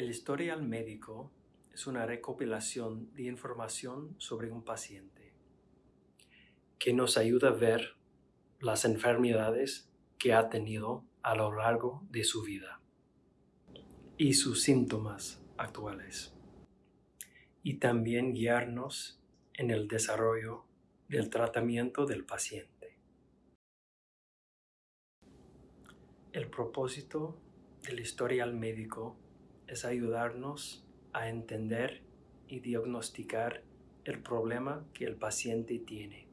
El historial médico es una recopilación de información sobre un paciente que nos ayuda a ver las enfermedades que ha tenido a lo largo de su vida y sus síntomas actuales y también guiarnos en el desarrollo del tratamiento del paciente. El propósito del historial médico es ayudarnos a entender y diagnosticar el problema que el paciente tiene.